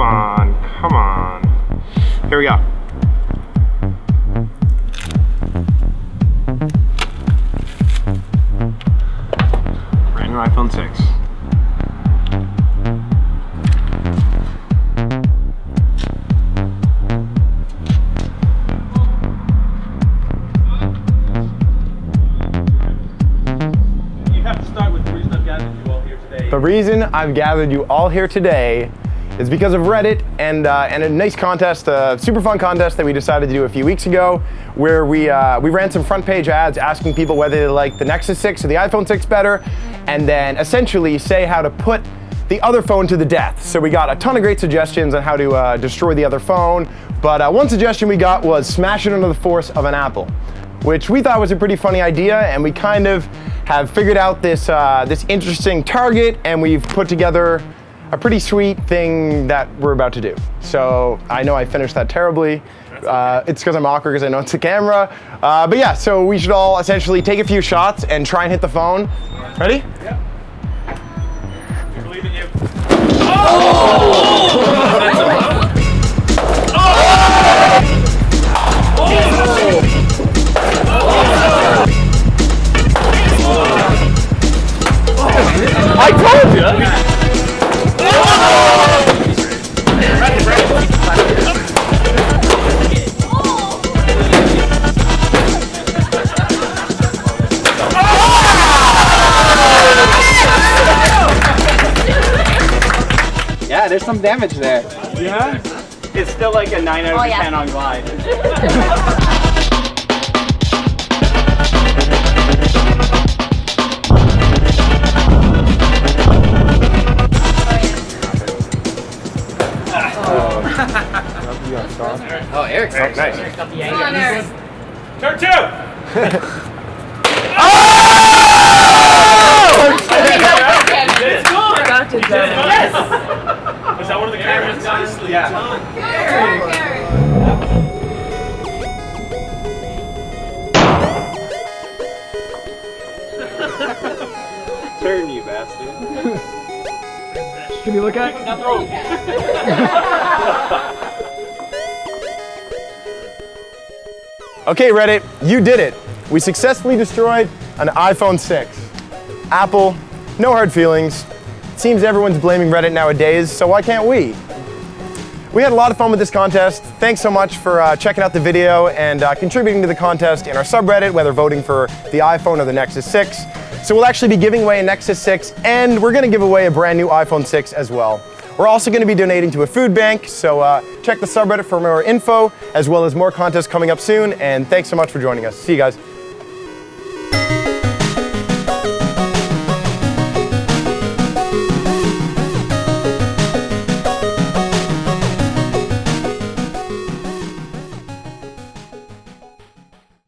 come on, come on. Here we go. Brand new iPhone 6. The reason I've gathered you all here today is because of Reddit and, uh, and a nice contest, a super fun contest that we decided to do a few weeks ago where we, uh, we ran some front page ads asking people whether they like the Nexus 6 or the iPhone 6 better and then essentially say how to put the other phone to the death. So we got a ton of great suggestions on how to uh, destroy the other phone, but uh, one suggestion we got was smash it under the force of an Apple, which we thought was a pretty funny idea and we kind of have figured out this, uh, this interesting target and we've put together a pretty sweet thing that we're about to do. So I know I finished that terribly. Uh, it's because I'm awkward because I know it's a camera. Uh, but yeah, so we should all essentially take a few shots and try and hit the phone. Ready? Yep. We believe in you. Oh! There's some damage there. Yeah? It's still like a 9 out of oh, 10 yeah. on glide. Oh, Eric's Eric, nice. Eric got the angle. Eric. Turn two! oh! It's gone! Yes! Was that one of the cameras? Nicely yeah. done. Turn, you bastard. Can you look at? It? Okay, Reddit, you did it. We successfully destroyed an iPhone 6. Apple, no hard feelings. It seems everyone's blaming Reddit nowadays, so why can't we? We had a lot of fun with this contest. Thanks so much for uh, checking out the video and uh, contributing to the contest in our subreddit, whether voting for the iPhone or the Nexus 6. So we'll actually be giving away a Nexus 6 and we're gonna give away a brand new iPhone 6 as well. We're also going to be donating to a food bank, so uh, check the subreddit for more info, as well as more contests coming up soon, and thanks so much for joining us. See you guys.